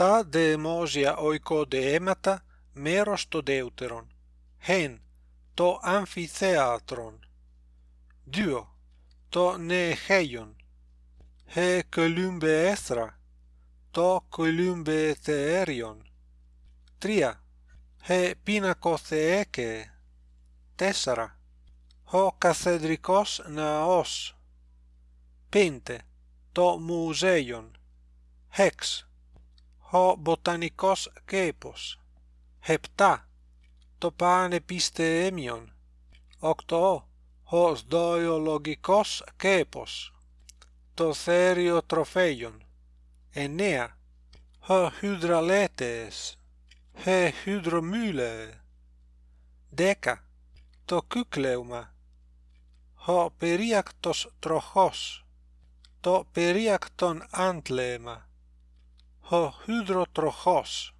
τα δεμόσια οικοδεέματα μέρος το δεύτερον χεν το αμφιθέατρον δύο το νεχέιον he κολύμπε έθρα το κολύμπε θεέριον τρία he πίνακοθεέκε τέσσερα ο καθεδρικός ναός πέντε το μουζέιον hex ο βοτανικός κήπος επτά το πανεπιστέμιον οκτώ ο σδοϊολογικός κήπος το θέριο τροφέιον. Εννέα ο χυδραλέτες he hydromyle δέκα το κούκλεουμα ο περίακτος τροχός. Το περίακτον άντλεμα ο hydrotrοχός